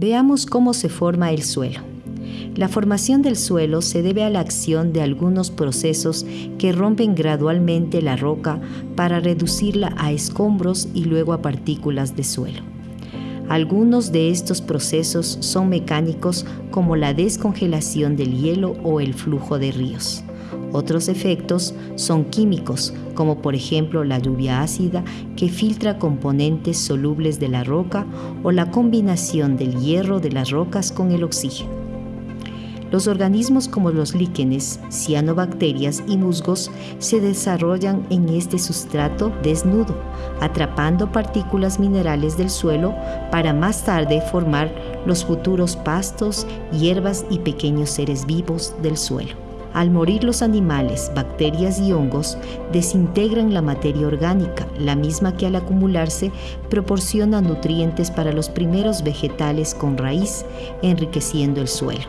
Veamos cómo se forma el suelo. La formación del suelo se debe a la acción de algunos procesos que rompen gradualmente la roca para reducirla a escombros y luego a partículas de suelo. Algunos de estos procesos son mecánicos como la descongelación del hielo o el flujo de ríos. Otros efectos son químicos, como por ejemplo la lluvia ácida que filtra componentes solubles de la roca o la combinación del hierro de las rocas con el oxígeno. Los organismos como los líquenes, cianobacterias y musgos se desarrollan en este sustrato desnudo, atrapando partículas minerales del suelo para más tarde formar los futuros pastos, hierbas y pequeños seres vivos del suelo. Al morir los animales, bacterias y hongos desintegran la materia orgánica, la misma que al acumularse proporciona nutrientes para los primeros vegetales con raíz, enriqueciendo el suelo.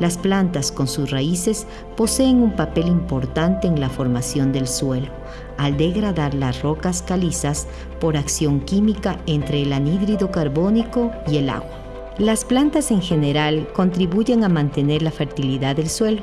Las plantas con sus raíces poseen un papel importante en la formación del suelo, al degradar las rocas calizas por acción química entre el anhídrido carbónico y el agua. Las plantas en general contribuyen a mantener la fertilidad del suelo,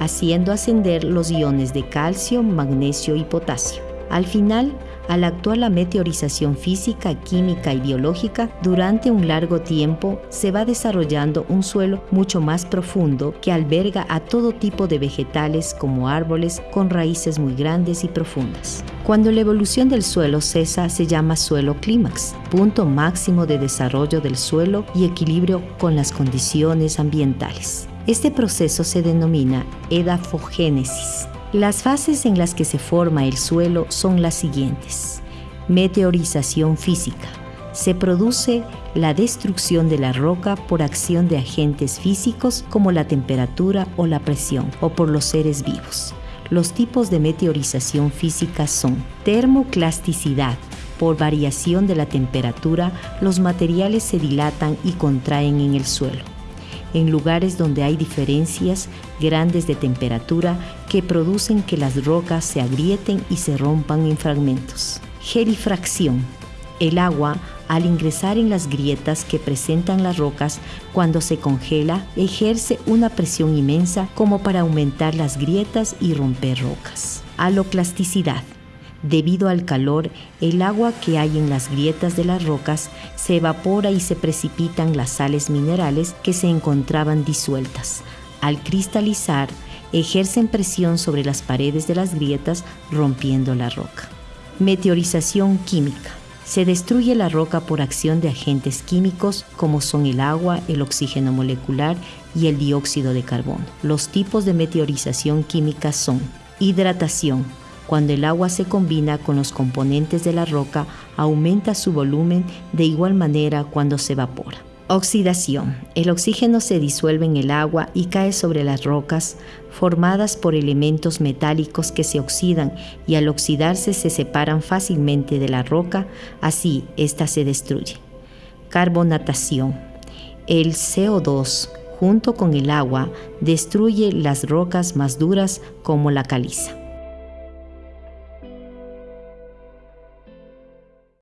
haciendo ascender los iones de calcio, magnesio y potasio. Al final, al actuar la meteorización física, química y biológica, durante un largo tiempo se va desarrollando un suelo mucho más profundo que alberga a todo tipo de vegetales como árboles con raíces muy grandes y profundas. Cuando la evolución del suelo cesa se llama suelo clímax, punto máximo de desarrollo del suelo y equilibrio con las condiciones ambientales. Este proceso se denomina edafogénesis las fases en las que se forma el suelo son las siguientes. Meteorización física. Se produce la destrucción de la roca por acción de agentes físicos como la temperatura o la presión o por los seres vivos. Los tipos de meteorización física son termoclasticidad. Por variación de la temperatura, los materiales se dilatan y contraen en el suelo en lugares donde hay diferencias grandes de temperatura que producen que las rocas se agrieten y se rompan en fragmentos. Gerifracción. El agua, al ingresar en las grietas que presentan las rocas cuando se congela, ejerce una presión inmensa como para aumentar las grietas y romper rocas. Aloclasticidad. Debido al calor, el agua que hay en las grietas de las rocas se evapora y se precipitan las sales minerales que se encontraban disueltas. Al cristalizar, ejercen presión sobre las paredes de las grietas rompiendo la roca. Meteorización química. Se destruye la roca por acción de agentes químicos como son el agua, el oxígeno molecular y el dióxido de carbono. Los tipos de meteorización química son hidratación, cuando el agua se combina con los componentes de la roca, aumenta su volumen de igual manera cuando se evapora. Oxidación. El oxígeno se disuelve en el agua y cae sobre las rocas formadas por elementos metálicos que se oxidan y al oxidarse se separan fácilmente de la roca, así ésta se destruye. Carbonatación. El CO2 junto con el agua destruye las rocas más duras como la caliza.